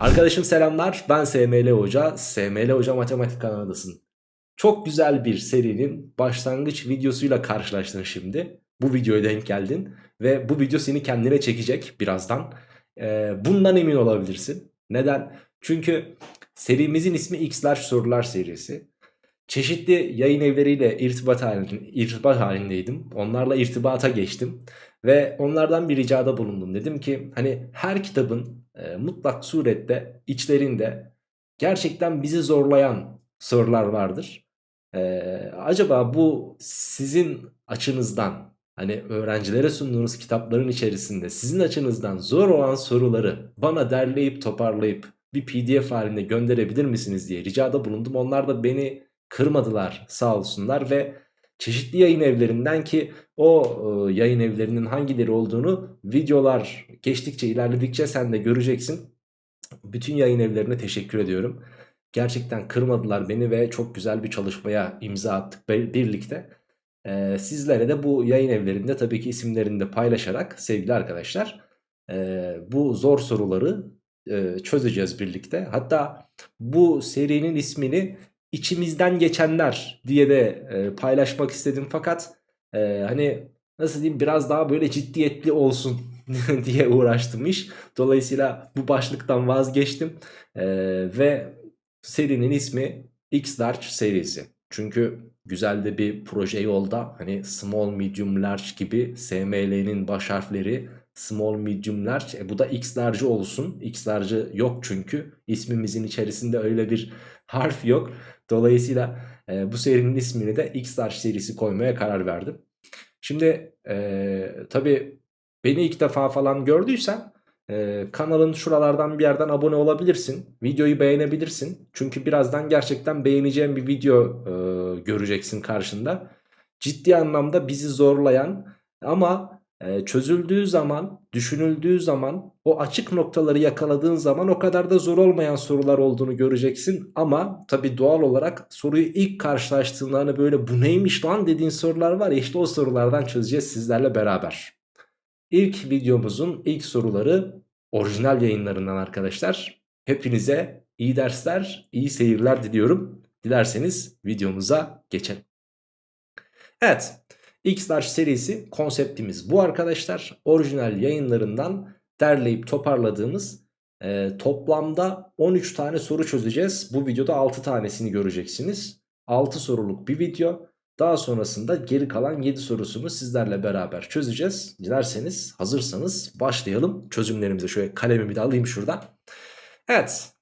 Arkadaşım selamlar ben SML Hoca. SML Hoca Matematik kanalındasın. Çok güzel bir serinin başlangıç videosuyla karşılaştın şimdi. Bu videoya denk geldin Ve bu video seni kendine çekecek birazdan. Ee, Bundan emin olabilirsin. Neden? Çünkü serimizin ismi X'ler sorular serisi. Çeşitli yayın evleriyle irtibat, halinde, irtibat halindeydim. Onlarla irtibata geçtim Ve onlardan bir ricada bulundum. Dedim ki hani her kitabın e, mutlak surette içlerinde gerçekten bizi zorlayan sorular vardır. E, acaba bu sizin açınızdan hani öğrencilere sunduğunuz kitapların içerisinde sizin açınızdan zor olan soruları bana derleyip toparlayıp bir pdf halinde gönderebilir misiniz diye ricada bulundum. Onlar da beni kırmadılar sağ olsunlar ve çeşitli yayın evlerinden ki o e, yayın evlerinin hangileri olduğunu videolar geçtikçe ilerledikçe sen de göreceksin. Bütün yayın evlerine teşekkür ediyorum. Gerçekten kırmadılar beni ve çok güzel bir çalışmaya imza attık birlikte. Ee, sizlere de bu yayın evlerinde tabii ki isimlerini de paylaşarak sevgili arkadaşlar e, bu zor soruları e, çözeceğiz birlikte. Hatta bu serinin ismini içimizden geçenler diye de e, paylaşmak istedim fakat hani nasıl diyeyim biraz daha böyle ciddiyetli olsun diye uğraştım iş. Dolayısıyla bu başlıktan vazgeçtim e, ve serinin ismi X-Large serisi. Çünkü güzel de bir proje yolda hani small medium large gibi SML'nin baş harfleri small medium large e bu da X large olsun. X large yok çünkü ismimizin içerisinde öyle bir harf yok. Dolayısıyla e, bu serinin ismini de X-Large serisi koymaya karar verdim. Şimdi e, tabi beni ilk defa falan gördüysen e, kanalın şuralardan bir yerden abone olabilirsin. Videoyu beğenebilirsin. Çünkü birazdan gerçekten beğeneceğim bir video e, göreceksin karşında. Ciddi anlamda bizi zorlayan ama e, çözüldüğü zaman, düşünüldüğü zaman, o açık noktaları yakaladığın zaman o kadar da zor olmayan sorular olduğunu göreceksin. Ama tabi doğal olarak soruyu ilk karşılaştığında hani böyle bu neymiş lan dediğin sorular var ya işte o sorulardan çözeceğiz sizlerle beraber. İlk videomuzun ilk soruları orijinal yayınlarından arkadaşlar. Hepinize iyi dersler, iyi seyirler diliyorum. Dilerseniz videomuza geçelim. Evet. X-Large serisi konseptimiz bu arkadaşlar. Orijinal yayınlarından derleyip toparladığımız e, toplamda 13 tane soru çözeceğiz. Bu videoda 6 tanesini göreceksiniz. 6 soruluk bir video. Daha sonrasında geri kalan 7 sorusunu sizlerle beraber çözeceğiz. Dilerseniz hazırsanız başlayalım çözümlerimize. Şöyle kalemimi de alayım şuradan. Evet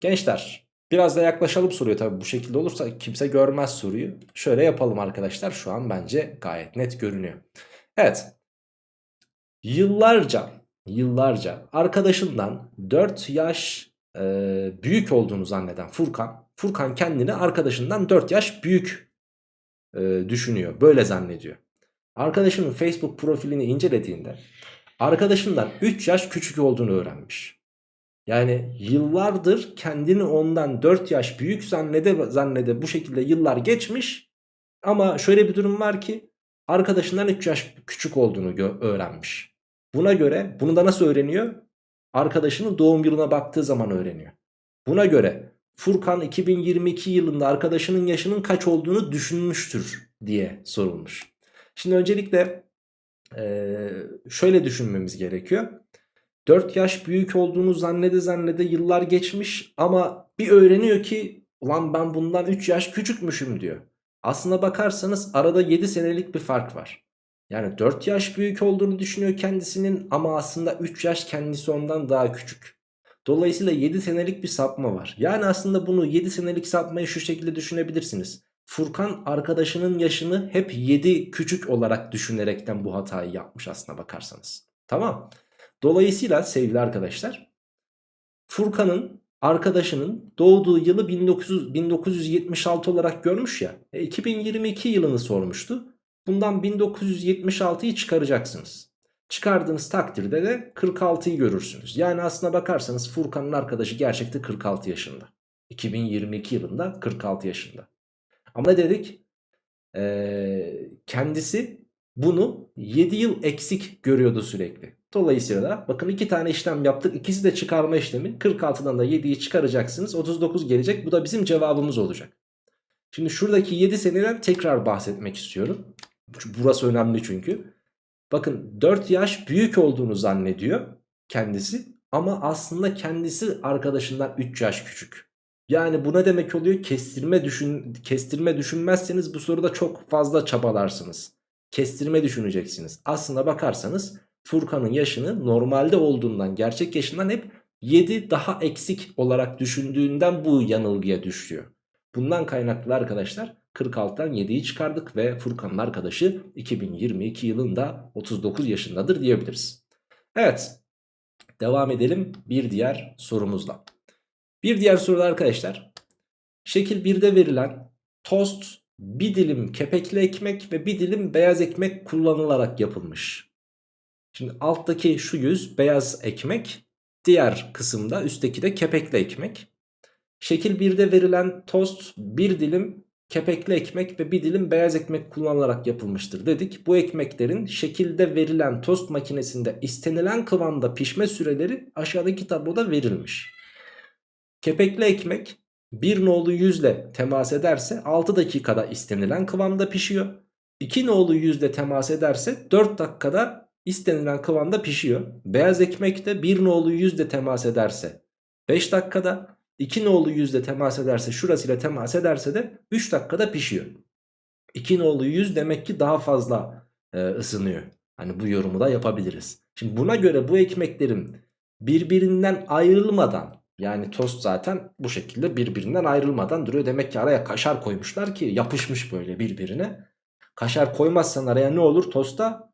gençler Biraz da yaklaşalım soruya tabii bu şekilde olursa kimse görmez soruyu. Şöyle yapalım arkadaşlar şu an bence gayet net görünüyor. Evet yıllarca yıllarca arkadaşından 4 yaş e, büyük olduğunu zanneden Furkan. Furkan kendini arkadaşından 4 yaş büyük e, düşünüyor böyle zannediyor. Arkadaşının Facebook profilini incelediğinde arkadaşından 3 yaş küçük olduğunu öğrenmiş. Yani yıllardır kendini ondan 4 yaş büyük zannede zannede bu şekilde yıllar geçmiş. Ama şöyle bir durum var ki arkadaşından 3 yaş küçük olduğunu öğrenmiş. Buna göre bunu da nasıl öğreniyor? Arkadaşının doğum yılına baktığı zaman öğreniyor. Buna göre Furkan 2022 yılında arkadaşının yaşının kaç olduğunu düşünmüştür diye sorulmuş. Şimdi öncelikle şöyle düşünmemiz gerekiyor. 4 yaş büyük olduğunu zannede zannede yıllar geçmiş ama bir öğreniyor ki ulan ben bundan 3 yaş küçükmüşüm diyor. Aslına bakarsanız arada 7 senelik bir fark var. Yani 4 yaş büyük olduğunu düşünüyor kendisinin ama aslında 3 yaş kendisi ondan daha küçük. Dolayısıyla 7 senelik bir sapma var. Yani aslında bunu 7 senelik sapmayı şu şekilde düşünebilirsiniz. Furkan arkadaşının yaşını hep 7 küçük olarak düşünerekten bu hatayı yapmış aslına bakarsanız. Tamam. Dolayısıyla sevgili arkadaşlar Furkan'ın arkadaşının doğduğu yılı 1900, 1976 olarak görmüş ya. E, 2022 yılını sormuştu. Bundan 1976'yı çıkaracaksınız. Çıkardığınız takdirde de 46'yı görürsünüz. Yani aslına bakarsanız Furkan'ın arkadaşı gerçekte 46 yaşında. 2022 yılında 46 yaşında. Ama ne dedik? Ee, kendisi bunu 7 yıl eksik görüyordu sürekli. Dolayısıyla da bakın iki tane işlem yaptık. İkisi de çıkarma işlemi. 46'dan da 7'yi çıkaracaksınız. 39 gelecek. Bu da bizim cevabımız olacak. Şimdi şuradaki 7 seneden tekrar bahsetmek istiyorum. Burası önemli çünkü. Bakın 4 yaş büyük olduğunu zannediyor kendisi. Ama aslında kendisi arkadaşından 3 yaş küçük. Yani bu ne demek oluyor? Kestirme, düşün, kestirme düşünmezseniz bu soruda çok fazla çabalarsınız. Kestirme düşüneceksiniz. Aslında bakarsanız Furkan'ın yaşını normalde olduğundan gerçek yaşından hep 7 daha eksik olarak düşündüğünden bu yanılgıya düşüyor. Bundan kaynaklı arkadaşlar 46'dan 7'yi çıkardık ve Furkan'ın arkadaşı 2022 yılında 39 yaşındadır diyebiliriz. Evet devam edelim bir diğer sorumuzla. Bir diğer soruda arkadaşlar şekil 1'de verilen tost bir dilim kepekli ekmek ve bir dilim beyaz ekmek kullanılarak yapılmış. Şimdi alttaki şu yüz beyaz ekmek diğer kısımda üstteki de kepekli ekmek. Şekil 1'de verilen tost bir dilim kepekli ekmek ve bir dilim beyaz ekmek kullanılarak yapılmıştır dedik. Bu ekmeklerin şekilde verilen tost makinesinde istenilen kıvamda pişme süreleri aşağıdaki tabloda verilmiş. Kepekli ekmek 1 nolu yüzle temas ederse 6 dakikada istenilen kıvamda pişiyor. 2 nolu yüzle temas ederse 4 dakikada istenilen kıvamda pişiyor. Beyaz ekmek de 1 nolu yüzle temas ederse 5 dakikada 2 nolu yüzle temas ederse şurasıyla temas ederse de 3 dakikada pişiyor. 2 nolu yüz demek ki daha fazla e, ısınıyor. Hani bu yorumu da yapabiliriz. Şimdi buna göre bu ekmeklerin birbirinden ayrılmadan yani tost zaten bu şekilde birbirinden ayrılmadan duruyor. Demek ki araya kaşar koymuşlar ki yapışmış böyle birbirine. Kaşar koymazsan araya ne olur tosta?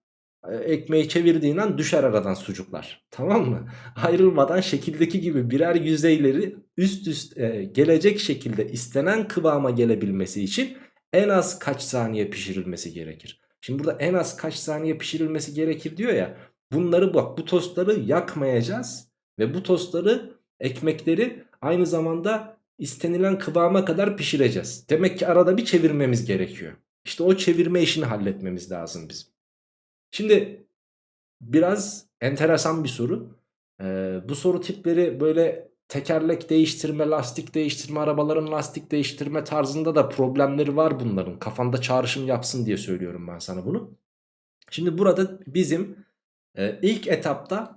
E, ekmeği çevirdiğin an düşer aradan sucuklar. Tamam mı? Ayrılmadan şekildeki gibi birer yüzeyleri üst üst e, gelecek şekilde istenen kıvama gelebilmesi için en az kaç saniye pişirilmesi gerekir? Şimdi burada en az kaç saniye pişirilmesi gerekir diyor ya. Bunları bak bu tostları yakmayacağız ve bu tostları ekmekleri aynı zamanda istenilen kıvama kadar pişireceğiz. Demek ki arada bir çevirmemiz gerekiyor. İşte o çevirme işini halletmemiz lazım bizim. Şimdi biraz enteresan bir soru. Ee, bu soru tipleri böyle tekerlek değiştirme, lastik değiştirme, arabaların lastik değiştirme tarzında da problemleri var bunların. Kafanda çağrışım yapsın diye söylüyorum ben sana bunu. Şimdi burada bizim e, ilk etapta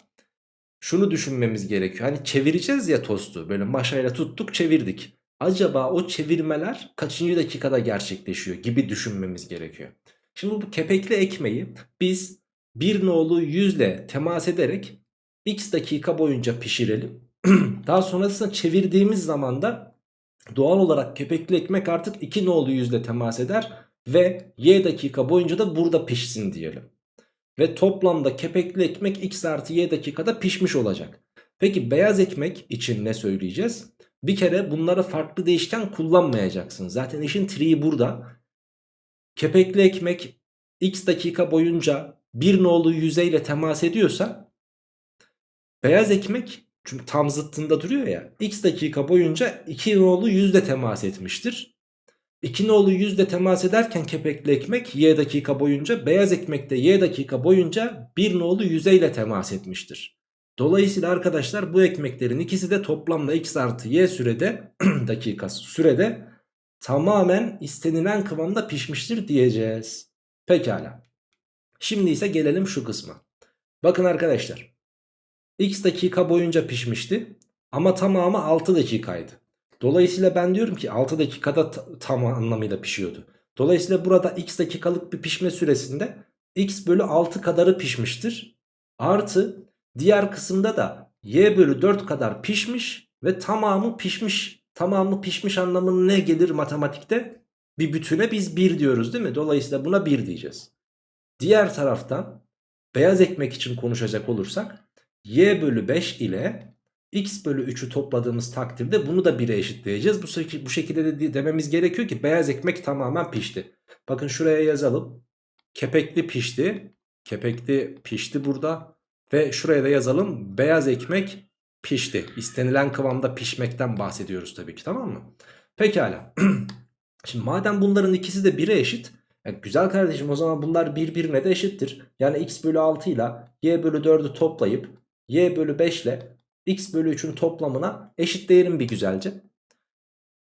şunu düşünmemiz gerekiyor. Hani çevireceğiz ya tostu böyle maşayla tuttuk çevirdik. Acaba o çevirmeler kaçıncı dakikada gerçekleşiyor gibi düşünmemiz gerekiyor. Şimdi bu kepekli ekmeği biz bir nolu yüzle temas ederek x dakika boyunca pişirelim. Daha sonrasında çevirdiğimiz zaman da doğal olarak kepekli ekmek artık 2 nolu yüzle temas eder ve y dakika boyunca da burada pişsin diyelim. Ve toplamda kepekli ekmek x artı y dakikada pişmiş olacak. Peki beyaz ekmek için ne söyleyeceğiz? Bir kere bunları farklı değişken kullanmayacaksın. Zaten işin triği burada. Kepekli ekmek x dakika boyunca bir nolu yüzeyle temas ediyorsa beyaz ekmek çünkü tam zıttında duruyor ya x dakika boyunca 2 nolu yüzle temas etmiştir. 2 nolu yüzle temas ederken kepekli ekmek y dakika boyunca beyaz ekmek de y dakika boyunca 1 nolu yüzeyle temas etmiştir. Dolayısıyla arkadaşlar bu ekmeklerin ikisi de toplamda x artı y sürede dakikası sürede tamamen istenilen kıvamda pişmiştir diyeceğiz. Pekala. Şimdi ise gelelim şu kısma. Bakın arkadaşlar. X dakika boyunca pişmişti. Ama tamamı 6 dakikaydı. Dolayısıyla ben diyorum ki 6 dakikada tam anlamıyla pişiyordu. Dolayısıyla burada x dakikalık bir pişme süresinde x bölü 6 kadarı pişmiştir. Artı diğer kısımda da y bölü 4 kadar pişmiş ve tamamı pişmiş. Tamamı pişmiş anlamı ne gelir matematikte? Bir bütüne biz 1 diyoruz değil mi? Dolayısıyla buna 1 diyeceğiz. Diğer taraftan beyaz ekmek için konuşacak olursak y bölü 5 ile x bölü 3'ü topladığımız takdirde bunu da 1'e eşitleyeceğiz. Bu, bu şekilde de dememiz gerekiyor ki beyaz ekmek tamamen pişti. Bakın şuraya yazalım. Kepekli pişti. Kepekli pişti burada. Ve şuraya da yazalım. Beyaz ekmek pişti. İstenilen kıvamda pişmekten bahsediyoruz tabii ki tamam mı? Pekala. Şimdi madem bunların ikisi de 1'e eşit. Yani güzel kardeşim o zaman bunlar birbirine de eşittir. Yani x bölü 6 ile y bölü 4'ü toplayıp y bölü 5 ile x bölü 3'ün toplamına eşitleyelim bir güzelce.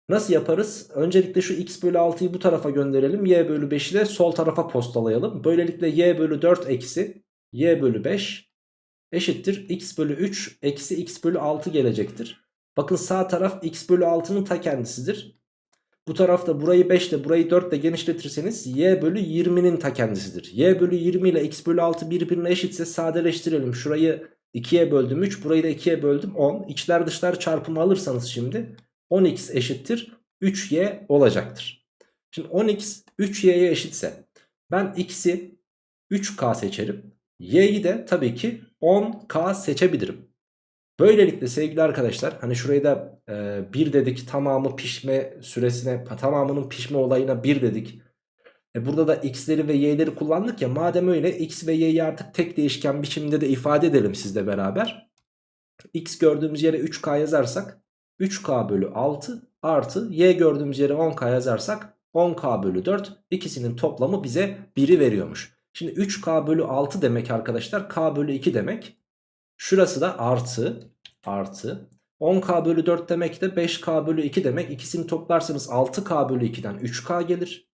Nasıl yaparız? Öncelikle şu x bölü 6'yı bu tarafa gönderelim. y bölü 5'i de sol tarafa postalayalım. Böylelikle y bölü 4 eksi y bölü 5 eşittir. x bölü 3 eksi x bölü 6 gelecektir. Bakın sağ taraf x bölü 6'nın ta kendisidir. Bu tarafta burayı 5 ile burayı 4 ile genişletirseniz y bölü 20'nin ta kendisidir. y bölü 20 ile x bölü 6 birbirine eşitse sadeleştirelim. Şurayı 2'ye böldüm 3 burayı da 2'ye böldüm 10. İçler dışlar çarpımı alırsanız şimdi 10x eşittir 3y olacaktır. Şimdi 10x 3y'ye eşitse ben x'i 3k seçerim. y'yi de tabii ki 10k seçebilirim. Böylelikle sevgili arkadaşlar hani şurayı da e, 1 dedik tamamı pişme süresine tamamının pişme olayına 1 dedik. E burada da x'leri ve y'leri kullandık ya madem öyle x ve y'yi artık tek değişken biçimde de ifade edelim sizle beraber. x gördüğümüz yere 3k yazarsak 3k bölü 6 artı y gördüğümüz yere 10k yazarsak 10k bölü 4 ikisinin toplamı bize 1'i veriyormuş. Şimdi 3k bölü 6 demek arkadaşlar k bölü 2 demek. Şurası da artı artı 10k bölü 4 demek de 5k bölü 2 demek. İkisini toplarsanız 6k bölü 2'den 3k gelir.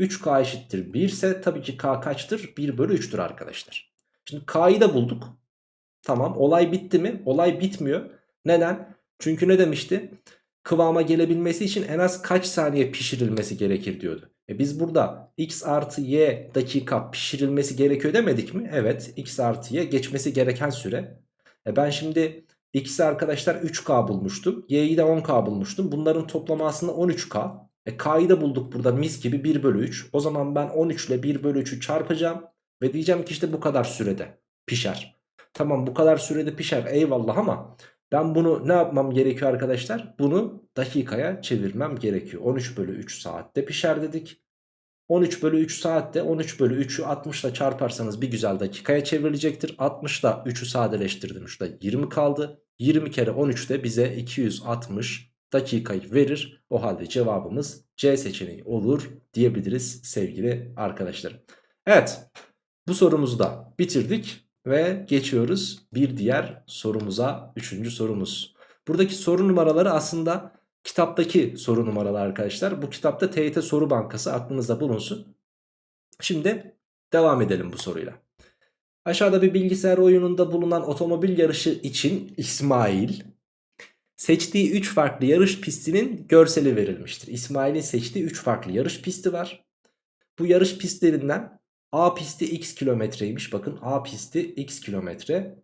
3k eşittir 1 ise tabii ki k kaçtır? 1 bölü 3'tür arkadaşlar. Şimdi k'yı da bulduk. Tamam olay bitti mi? Olay bitmiyor. Neden? Çünkü ne demişti? Kıvama gelebilmesi için en az kaç saniye pişirilmesi gerekir diyordu. E biz burada x artı y dakika pişirilmesi gerekiyor demedik mi? Evet x artı y geçmesi gereken süre. E ben şimdi x'i arkadaşlar 3k bulmuştum. y'yi de 10k bulmuştum. Bunların toplamı aslında 13k. E k'yı da bulduk burada mis gibi 1 bölü 3. O zaman ben 13 ile 1 bölü 3'ü çarpacağım. Ve diyeceğim ki işte bu kadar sürede pişer. Tamam bu kadar sürede pişer eyvallah ama ben bunu ne yapmam gerekiyor arkadaşlar? Bunu dakikaya çevirmem gerekiyor. 13 bölü 3 saatte pişer dedik. 13 bölü 3 saatte 13 bölü 3'ü 60 ile çarparsanız bir güzel dakikaya çevrilecektir. 60 ile 3'ü sadeleştirdim. Şurada 20 kaldı. 20 kere 13 de bize 260 dakikayı verir. O halde cevabımız C seçeneği olur diyebiliriz sevgili arkadaşlarım. Evet bu sorumuzu da bitirdik. Ve geçiyoruz bir diğer sorumuza. Üçüncü sorumuz. Buradaki soru numaraları aslında kitaptaki soru numaraları arkadaşlar. Bu kitapta TYT Soru Bankası aklınızda bulunsun. Şimdi devam edelim bu soruyla. Aşağıda bir bilgisayar oyununda bulunan otomobil yarışı için İsmail seçtiği 3 farklı yarış pistinin görseli verilmiştir. İsmail'in seçtiği 3 farklı yarış pisti var. Bu yarış pistlerinden A pisti x kilometreymiş. Bakın A pisti x kilometre.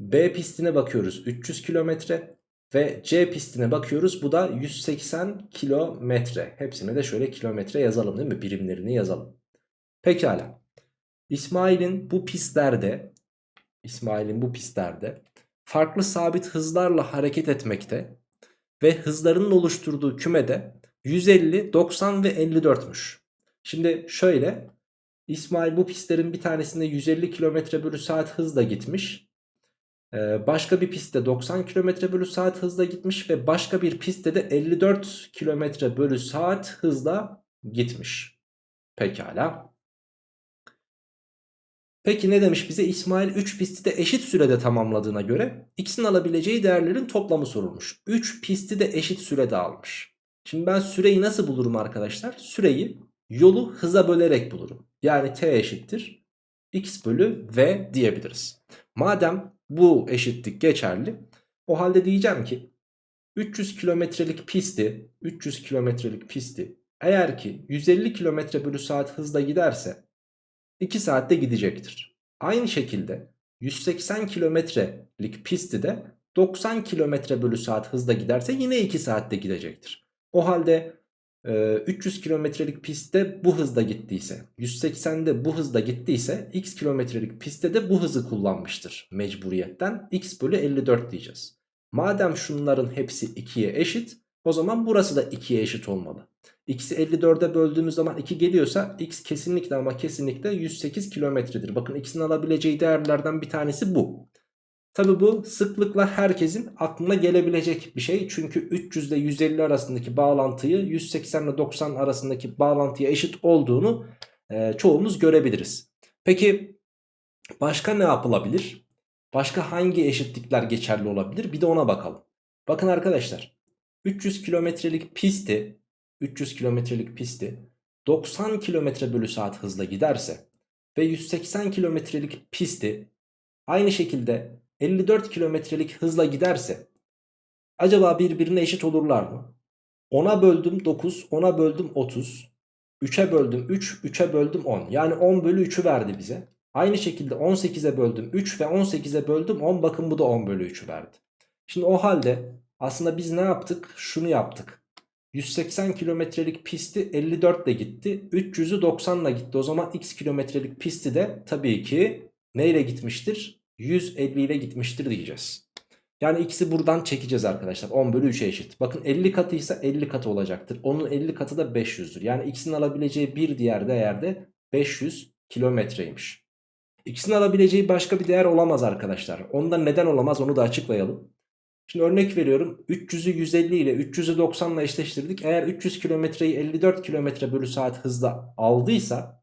B pistine bakıyoruz 300 kilometre. Ve C pistine bakıyoruz. Bu da 180 kilometre. Hepsine de şöyle kilometre yazalım değil mi? Birimlerini yazalım. Pekala. İsmail'in bu pistlerde İsmail'in bu pistlerde farklı sabit hızlarla hareket etmekte ve hızlarının oluşturduğu kümede 150, 90 ve 54'müş. Şimdi şöyle İsmail bu pistlerin bir tanesinde 150 km bölü saat hızla gitmiş. Ee, başka bir pistte 90 km bölü saat hızla gitmiş ve başka bir pistte de 54 km bölü saat hızla gitmiş. Pekala. Peki ne demiş bize? İsmail 3 pisti de eşit sürede tamamladığına göre x'in alabileceği değerlerin toplamı sorulmuş. 3 pisti de eşit sürede almış. Şimdi ben süreyi nasıl bulurum arkadaşlar? Süreyi yolu hıza bölerek bulurum. Yani t eşittir x bölü v diyebiliriz. Madem bu eşitlik geçerli o halde diyeceğim ki 300 kilometrelik pisti 300 kilometrelik pisti eğer ki 150 kilometre bölü saat hızla giderse 2 saatte gidecektir. Aynı şekilde 180 kilometrelik pisti de 90 kilometre bölü saat hızla giderse yine 2 saatte gidecektir. O halde 300 kilometrelik pistte bu hızda gittiyse 180'de bu hızda gittiyse x kilometrelik pistte de bu hızı kullanmıştır mecburiyetten x bölü 54 diyeceğiz. Madem şunların hepsi 2'ye eşit o zaman burası da 2'ye eşit olmalı. x'i 54'e böldüğümüz zaman 2 geliyorsa x kesinlikle ama kesinlikle 108 kilometredir. Bakın x'in alabileceği değerlerden bir tanesi bu. Tabi bu sıklıkla herkesin aklına gelebilecek bir şey. Çünkü 300 ile 150 arasındaki bağlantıyı 180 ile 90 arasındaki bağlantıya eşit olduğunu e, çoğumuz görebiliriz. Peki Başka ne yapılabilir? Başka hangi eşitlikler geçerli olabilir? Bir de ona bakalım. Bakın arkadaşlar 300 kilometrelik pisti 300 kilometrelik pisti 90 kilometre bölü saat hızla giderse ve 180 kilometrelik pisti aynı şekilde 54 kilometrelik hızla giderse acaba birbirine eşit olurlar mı? 10'a böldüm 9, 10'a böldüm 30, 3'e böldüm 3, 3'e böldüm 10. Yani 10 bölü 3'ü verdi bize. Aynı şekilde 18'e böldüm 3 ve 18'e böldüm 10 bakın bu da 10 bölü 3'ü verdi. Şimdi o halde aslında biz ne yaptık? Şunu yaptık. 180 kilometrelik pisti 54 ile gitti. 300'ü 90 ile gitti. O zaman x kilometrelik pisti de tabii ki neyle gitmiştir? 150 ile gitmiştir diyeceğiz. Yani x'i buradan çekeceğiz arkadaşlar. 10 bölü 3'e eşit. Bakın 50 katıysa 50 katı olacaktır. Onun 50 katı da 500'dür. Yani x'in alabileceği bir diğer değer de 500 kilometreymiş. X'in alabileceği başka bir değer olamaz arkadaşlar. Onda neden olamaz onu da açıklayalım. Şimdi örnek veriyorum 300'ü 150 ile 300'ü 90 ile eşleştirdik. Eğer 300 kilometreyi 54 kilometre bölü saat hızla aldıysa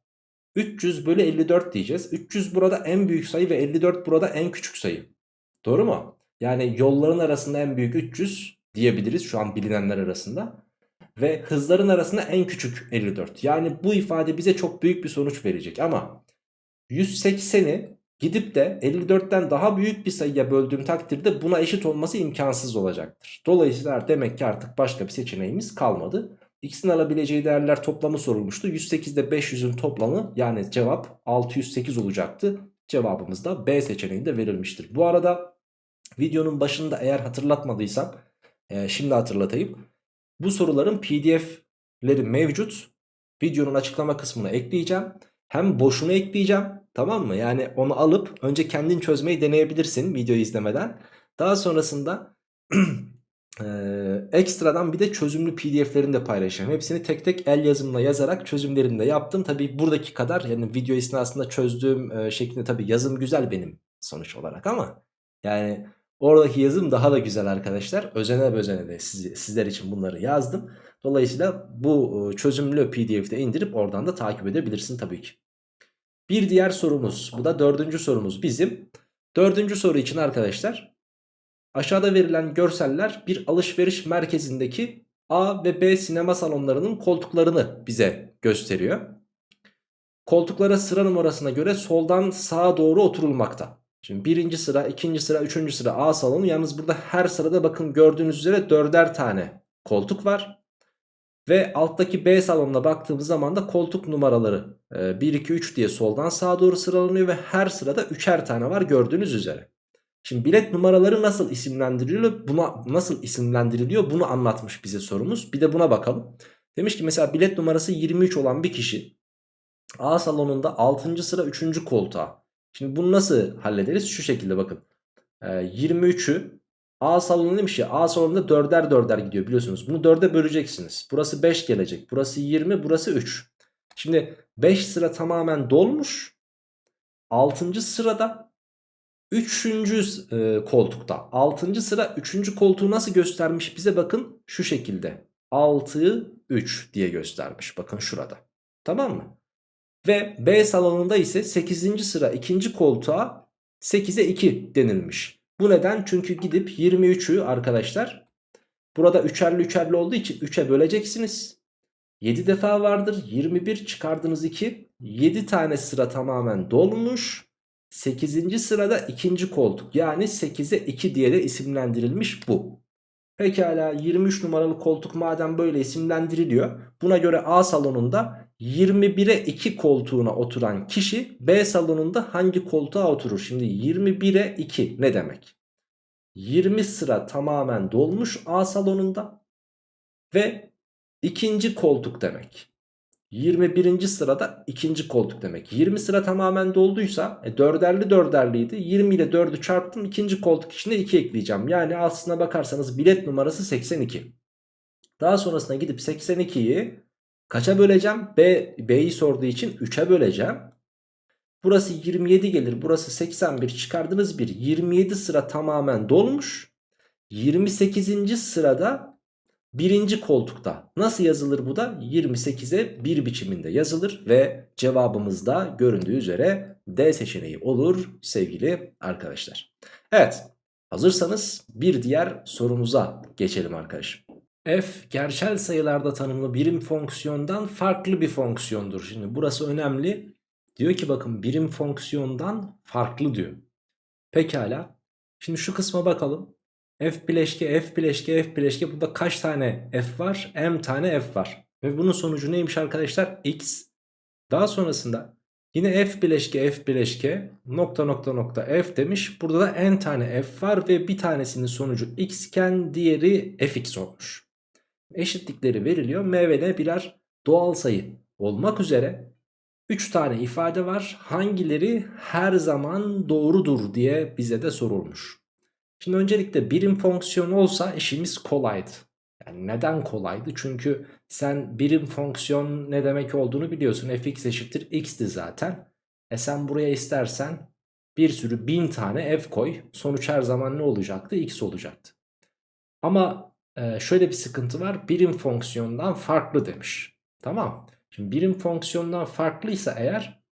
300 bölü 54 diyeceğiz. 300 burada en büyük sayı ve 54 burada en küçük sayı. Doğru mu? Yani yolların arasında en büyük 300 diyebiliriz şu an bilinenler arasında. Ve hızların arasında en küçük 54. Yani bu ifade bize çok büyük bir sonuç verecek ama 180'i gidip de 54'ten daha büyük bir sayıya böldüğüm takdirde buna eşit olması imkansız olacaktır. Dolayısıyla demek ki artık başka bir seçeneğimiz kalmadı. X'in alabileceği değerler toplamı sorulmuştu. 108 ile 500'ün toplamı yani cevap 608 olacaktı. Cevabımız da B seçeneğinde verilmiştir. Bu arada videonun başında eğer hatırlatmadıysam e, şimdi hatırlatayım. Bu soruların pdf'leri mevcut. Videonun açıklama kısmına ekleyeceğim. Hem boşuna ekleyeceğim tamam mı? Yani onu alıp önce kendin çözmeyi deneyebilirsin videoyu izlemeden. Daha sonrasında e, ekstradan bir de çözümlü pdf'lerini de paylaşacağım. Hepsini tek tek el yazımla yazarak çözümlerini de yaptım. Tabi buradaki kadar yani video esnasında çözdüğüm e, şeklinde tabi yazım güzel benim sonuç olarak ama yani oradaki yazım daha da güzel arkadaşlar. Özene özene de siz, sizler için bunları yazdım. Dolayısıyla bu çözümlü pdf'de indirip oradan da takip edebilirsin tabii ki. Bir diğer sorumuz bu da dördüncü sorumuz bizim. Dördüncü soru için arkadaşlar aşağıda verilen görseller bir alışveriş merkezindeki A ve B sinema salonlarının koltuklarını bize gösteriyor. Koltuklara sıra numarasına göre soldan sağa doğru oturulmakta. Şimdi birinci sıra, ikinci sıra, üçüncü sıra A salonu. Yalnız burada her sırada bakın gördüğünüz üzere dörder tane koltuk var. Ve alttaki B salonuna baktığımız zaman da koltuk numaraları 1, 2, 3 diye soldan sağa doğru sıralanıyor ve her sırada üçer tane var gördüğünüz üzere. Şimdi bilet numaraları nasıl isimlendiriliyor? Buna nasıl isimlendiriliyor? Bunu anlatmış bize sorumuz. Bir de buna bakalım. Demiş ki mesela bilet numarası 23 olan bir kişi A salonunda 6. sıra 3. koltuğa. Şimdi bunu nasıl hallederiz? Şu şekilde bakın. 23'ü A salonu demiş ya A salonunda dörder dörder gidiyor biliyorsunuz. Bunu dörde böleceksiniz. Burası 5 gelecek. Burası 20 burası 3. Şimdi 5 sıra tamamen dolmuş. 6. sırada 3. E, koltukta. 6. sıra 3. koltuğu nasıl göstermiş bize bakın şu şekilde. 6 3 diye göstermiş bakın şurada. Tamam mı? Ve B salonunda ise 8. sıra 2. koltuğa 8'e 2 denilmiş. Bu neden? Çünkü gidip 23'ü arkadaşlar burada üçerli üçerli olduğu için 3'e böleceksiniz. 7 defa vardır. 21 çıkardınız 2. 7 tane sıra tamamen dolmuş. 8. sırada ikinci koltuk yani 8'e 2 diye de isimlendirilmiş bu. Pekala 23 numaralı koltuk madem böyle isimlendiriliyor. Buna göre A salonunda 21'e 2 koltuğuna oturan kişi B salonunda hangi koltuğa oturur? Şimdi 21'e 2 ne demek? 20 sıra tamamen dolmuş A salonunda ve ikinci koltuk demek. 21. sırada ikinci koltuk demek. 20 sıra tamamen dolduysa e, dörderli dörderliydi. 20 ile 4'ü çarptım. ikinci koltuk içine 2 ekleyeceğim. Yani aslına bakarsanız bilet numarası 82. Daha sonrasında gidip 82'yi kaça böleceğim? B, B'yi sorduğu için 3'e böleceğim. Burası 27 gelir. Burası 81 çıkardınız 1. 27 sıra tamamen dolmuş. 28. sırada Birinci koltukta nasıl yazılır bu da 28'e 1 biçiminde yazılır ve cevabımız da göründüğü üzere D seçeneği olur sevgili arkadaşlar. Evet hazırsanız bir diğer sorumuza geçelim arkadaşım. F gerçel sayılarda tanımlı birim fonksiyondan farklı bir fonksiyondur. Şimdi burası önemli. Diyor ki bakın birim fonksiyondan farklı diyor. Pekala. Şimdi şu kısma bakalım. F bileşke F bileşke F bileşke burada kaç tane F var? M tane F var. Ve bunun sonucu neymiş arkadaşlar? X. Daha sonrasında yine F bileşke F bileşke nokta nokta nokta F demiş. Burada da N tane F var ve bir tanesinin sonucu X iken diğeri Fx olmuş. Eşitlikleri veriliyor. M ve N birer doğal sayı olmak üzere 3 tane ifade var. Hangileri her zaman doğrudur diye bize de sorulmuş. Şimdi öncelikle birim fonksiyon olsa işimiz kolaydı. Yani neden kolaydı? Çünkü sen birim fonksiyon ne demek olduğunu biliyorsun. fx eşittir x'ti zaten. E sen buraya istersen bir sürü bin tane f koy. Sonuç her zaman ne olacaktı? x olacaktı. Ama e, şöyle bir sıkıntı var. Birim fonksiyondan farklı demiş. Tamam. Şimdi birim fonksiyondan farklıysa eğer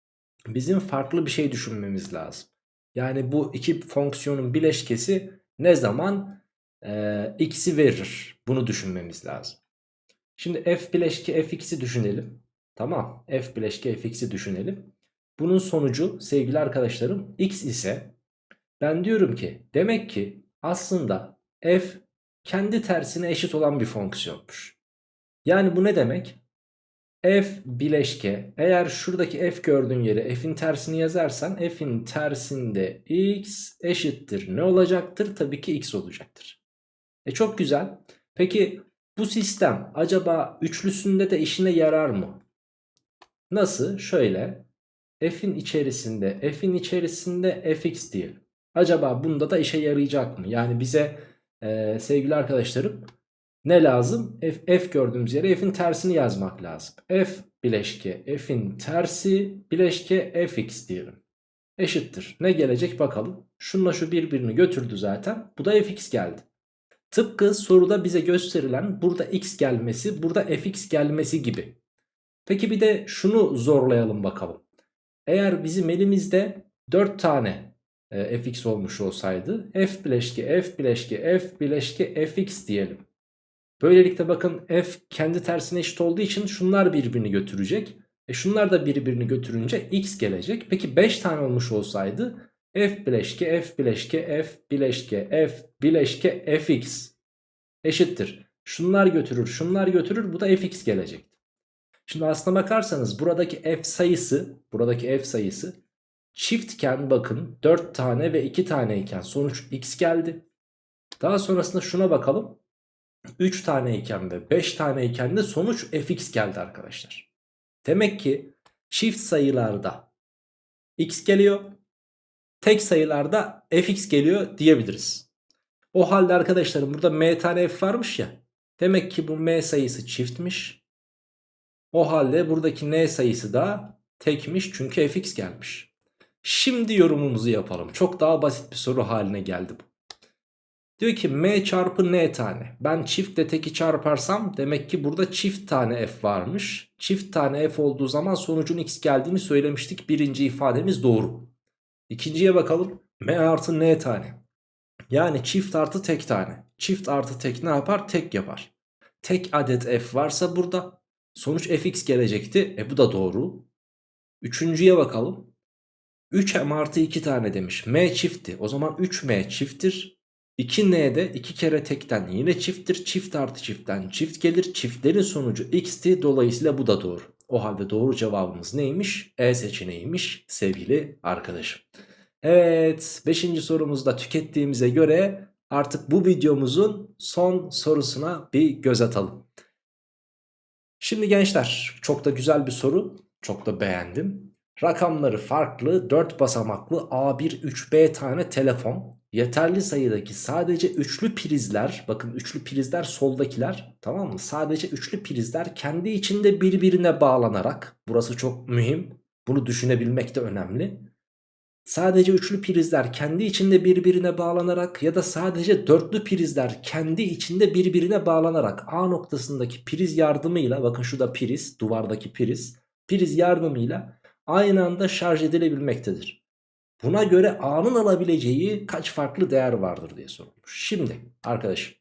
bizim farklı bir şey düşünmemiz lazım. Yani bu iki fonksiyonun bileşkesi ne zaman e, x'i verir? Bunu düşünmemiz lazım. Şimdi f bileşke fx'i düşünelim. Tamam f bileşke fx'i düşünelim. Bunun sonucu sevgili arkadaşlarım x ise ben diyorum ki demek ki aslında f kendi tersine eşit olan bir fonksiyonmuş. Yani bu ne demek? F bileşke eğer şuradaki f gördüğün yere f'in tersini yazarsan f'in tersinde x eşittir ne olacaktır? Tabii ki x olacaktır. E çok güzel. Peki bu sistem acaba üçlüsünde de işine yarar mı? Nasıl? Şöyle f'in içerisinde f'in içerisinde fx diyelim. Acaba bunda da işe yarayacak mı? Yani bize e, sevgili arkadaşlarım ne lazım? F, f gördüğümüz yere f'in tersini yazmak lazım. F bileşke f'in tersi bileşke fx diyelim. Eşittir. Ne gelecek bakalım. Şunla şu birbirini götürdü zaten. Bu da fx geldi. Tıpkı soruda bize gösterilen burada x gelmesi, burada fx gelmesi gibi. Peki bir de şunu zorlayalım bakalım. Eğer bizim elimizde 4 tane e, fx olmuş olsaydı f bileşke f bileşke f bileşke fx diyelim. Böylelikle bakın f kendi tersine eşit olduğu için şunlar birbirini götürecek. E şunlar da birbirini götürünce x gelecek. Peki 5 tane olmuş olsaydı f bileşke f bileşke f bileşke f bileşke fx eşittir. Şunlar götürür şunlar götürür bu da fx gelecek. Şimdi aslına bakarsanız buradaki f sayısı buradaki f sayısı çiftken bakın 4 tane ve 2 tane iken sonuç x geldi. Daha sonrasında şuna bakalım. 3 tane iken ve 5 tane iken de sonuç fx geldi arkadaşlar. Demek ki çift sayılarda x geliyor. Tek sayılarda fx geliyor diyebiliriz. O halde arkadaşlarım burada m tane f varmış ya. Demek ki bu m sayısı çiftmiş. O halde buradaki n sayısı da tekmiş çünkü fx gelmiş. Şimdi yorumumuzu yapalım. Çok daha basit bir soru haline geldi bu. Diyor ki m çarpı n tane. Ben çiftle teki çarparsam demek ki burada çift tane f varmış. Çift tane f olduğu zaman sonucun x geldiğini söylemiştik. Birinci ifademiz doğru. İkinciye bakalım. m artı n tane. Yani çift artı tek tane. Çift artı tek ne yapar? Tek yapar. Tek adet f varsa burada sonuç fx gelecekti. E bu da doğru. Üçüncüye bakalım. 3m artı 2 tane demiş. m çiftti. O zaman 3m çifttir. 2n'de 2 kere tekten yine çifttir. Çift artı çiftten çift gelir. Çiftlerin sonucu x'ti. Dolayısıyla bu da doğru. O halde doğru cevabımız neymiş? E seçeneğiymiş sevgili arkadaşım. Evet 5. sorumuzda tükettiğimize göre artık bu videomuzun son sorusuna bir göz atalım. Şimdi gençler çok da güzel bir soru. Çok da beğendim. Rakamları farklı 4 basamaklı A1 3B tane telefon yeterli sayıdaki sadece üçlü prizler bakın üçlü prizler soldakiler tamam mı? Sadece üçlü prizler kendi içinde birbirine bağlanarak burası çok mühim bunu düşünebilmek de önemli. Sadece üçlü prizler kendi içinde birbirine bağlanarak ya da sadece dörtlü prizler kendi içinde birbirine bağlanarak A noktasındaki priz yardımıyla bakın şu da priz duvardaki priz priz yardımıyla aynı anda şarj edilebilmektedir. Buna göre A'nın alabileceği kaç farklı değer vardır diye sorulmuş. Şimdi arkadaşım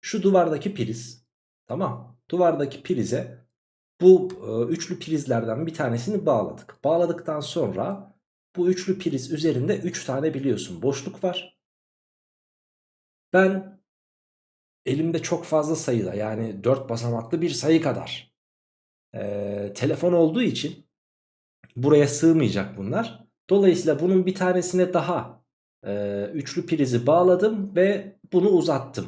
şu duvardaki priz tamam duvardaki prize bu e, üçlü prizlerden bir tanesini bağladık. Bağladıktan sonra bu üçlü priz üzerinde 3 üç tane biliyorsun boşluk var. Ben elimde çok fazla sayıda yani 4 basamaklı bir sayı kadar e, telefon olduğu için buraya sığmayacak bunlar. Dolayısıyla bunun bir tanesine daha e, üçlü prizi bağladım ve bunu uzattım.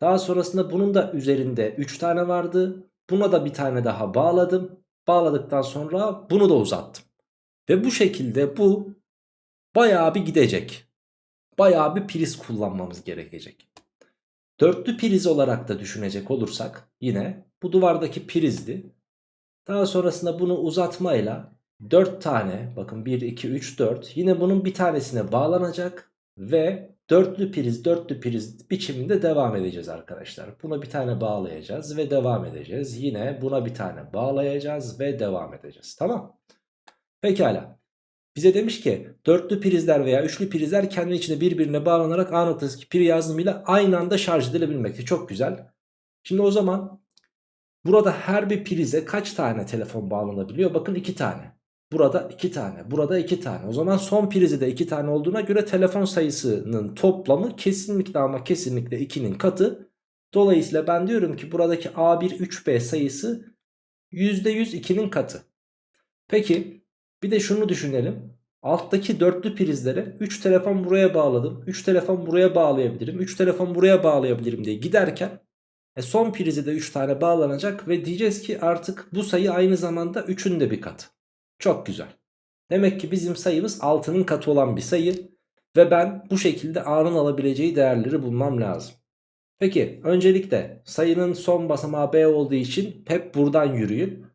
Daha sonrasında bunun da üzerinde 3 tane vardı. Buna da bir tane daha bağladım. Bağladıktan sonra bunu da uzattım. Ve bu şekilde bu bayağı bir gidecek. Bayağı bir priz kullanmamız gerekecek. Dörtlü priz olarak da düşünecek olursak yine bu duvardaki prizdi. Daha sonrasında bunu uzatmayla 4 tane bakın 1 2 3 4 yine bunun bir tanesine bağlanacak ve dörtlü priz dörtlü priz biçiminde devam edeceğiz arkadaşlar. Buna bir tane bağlayacağız ve devam edeceğiz. Yine buna bir tane bağlayacağız ve devam edeceğiz. Tamam. Pekala. Bize demiş ki dörtlü prizler veya üçlü prizler kendi içinde birbirine bağlanarak A noktasındaki pil yazılımıyla aynı anda şarj edilebilmekte. Çok güzel. Şimdi o zaman burada her bir prize kaç tane telefon bağlanabiliyor? Bakın iki tane. Burada 2 tane. Burada 2 tane. O zaman son prizi de 2 tane olduğuna göre telefon sayısının toplamı kesinlikle ama kesinlikle 2'nin katı. Dolayısıyla ben diyorum ki buradaki A1 3B sayısı %100 2'nin katı. Peki bir de şunu düşünelim. Alttaki dörtlü prizlere 3 telefon buraya bağladım. 3 telefon buraya bağlayabilirim. 3 telefon buraya bağlayabilirim diye giderken e son prizi de 3 tane bağlanacak ve diyeceğiz ki artık bu sayı aynı zamanda 3'ün de bir katı. Çok güzel. Demek ki bizim sayımız 6'nın katı olan bir sayı. Ve ben bu şekilde A'nın alabileceği değerleri bulmam lazım. Peki öncelikle sayının son basamağı B olduğu için hep buradan yürüyün.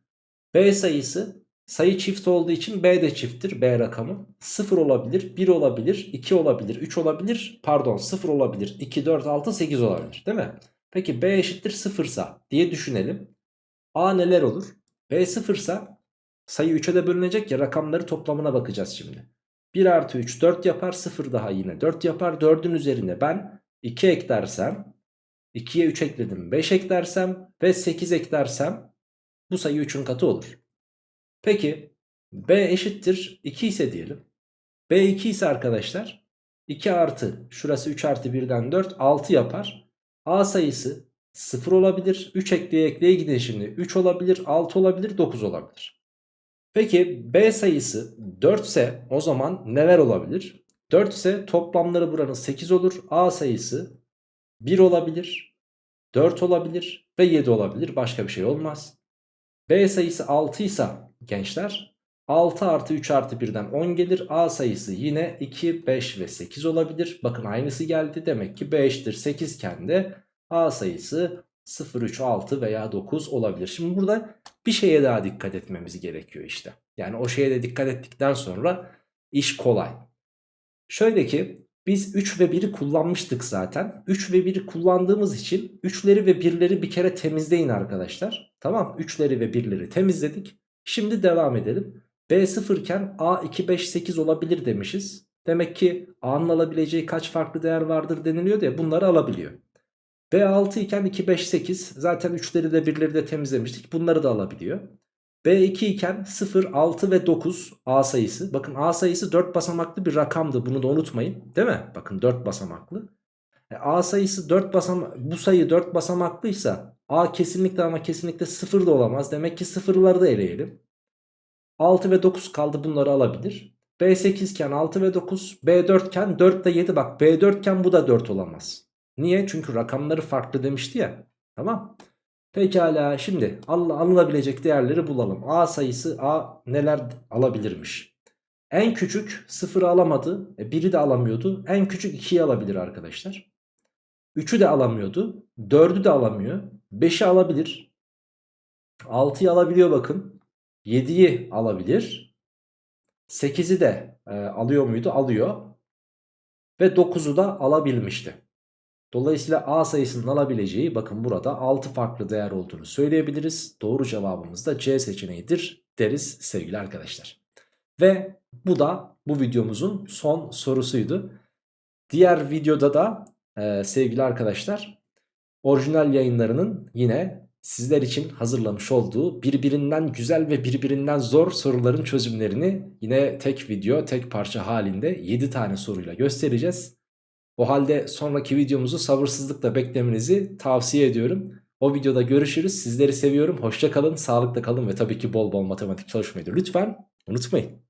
B sayısı sayı çift olduğu için B de çifttir B rakamı. 0 olabilir, 1 olabilir, 2 olabilir, 3 olabilir, pardon 0 olabilir, 2, 4, 6, 8 olabilir değil mi? Peki B eşittir 0 sa diye düşünelim. A neler olur? B 0 sa Sayı 3'e de bölünecek ya rakamları toplamına bakacağız şimdi. 1 artı 3 4 yapar 0 daha yine 4 yapar 4'ün üzerine ben 2 eklersem 2'ye 3 ekledim 5 eklersem ve 8 eklersem bu sayı 3'ün katı olur. Peki B eşittir 2 ise diyelim. B 2 ise arkadaşlar 2 artı şurası 3 artı 1'den 4 6 yapar. A sayısı 0 olabilir 3 ekleye ekleye gidin şimdi 3 olabilir 6 olabilir 9 olabilir. Peki B sayısı 4 ise o zaman neler olabilir? 4 ise toplamları buranın 8 olur. A sayısı 1 olabilir, 4 olabilir ve 7 olabilir. Başka bir şey olmaz. B sayısı 6 ise gençler 6 artı 3 artı 1'den 10 gelir. A sayısı yine 2, 5 ve 8 olabilir. Bakın aynısı geldi. Demek ki B eşittir 8 iken de A sayısı 0, 3, 6 veya 9 olabilir. Şimdi burada bir şeye daha dikkat etmemiz gerekiyor işte. Yani o şeye de dikkat ettikten sonra iş kolay. Şöyle ki biz 3 ve 1'i kullanmıştık zaten. 3 ve 1'i kullandığımız için 3'leri ve 1'leri bir kere temizleyin arkadaşlar. Tamam 3'leri ve 1'leri temizledik. Şimdi devam edelim. B 0 iken A 2, 5, 8 olabilir demişiz. Demek ki A'nın alabileceği kaç farklı değer vardır deniliyor diye bunları alabiliyor. B6 iken 2, 5, 8 zaten 3'leri de 1'leri de temizlemiştik. Bunları da alabiliyor. B2 iken 0, 6 ve 9 A sayısı. Bakın A sayısı 4 basamaklı bir rakamdı. Bunu da unutmayın. Değil mi? Bakın 4 basamaklı. E, A sayısı 4 basamak bu sayı 4 basamaklıysa A kesinlikle ama kesinlikle 0 da olamaz. Demek ki sıfırları da eleyelim. 6 ve 9 kaldı bunları alabilir. B8 iken 6 ve 9. B4 iken 4 de 7 bak B4 iken bu da 4 olamaz. Niye? Çünkü rakamları farklı demişti ya. Tamam. Pekala şimdi alınabilecek değerleri bulalım. A sayısı A neler alabilirmiş? En küçük 0'ı alamadı. E, 1'i de alamıyordu. En küçük 2'yi alabilir arkadaşlar. 3'ü de alamıyordu. 4'ü de alamıyor. 5'i alabilir. 6'yı alabiliyor bakın. 7'yi alabilir. 8'i de e, alıyor muydu? Alıyor. Ve 9'u da alabilmişti. Dolayısıyla A sayısının alabileceği bakın burada 6 farklı değer olduğunu söyleyebiliriz. Doğru cevabımız da C seçeneğidir deriz sevgili arkadaşlar. Ve bu da bu videomuzun son sorusuydu. Diğer videoda da e, sevgili arkadaşlar orijinal yayınlarının yine sizler için hazırlamış olduğu birbirinden güzel ve birbirinden zor soruların çözümlerini yine tek video tek parça halinde 7 tane soruyla göstereceğiz. O halde sonraki videomuzu sabırsızlıkla beklemenizi tavsiye ediyorum. O videoda görüşürüz. Sizleri seviyorum. Hoşça kalın, sağlıkla kalın ve tabii ki bol bol matematik çalışmayı da lütfen unutmayın.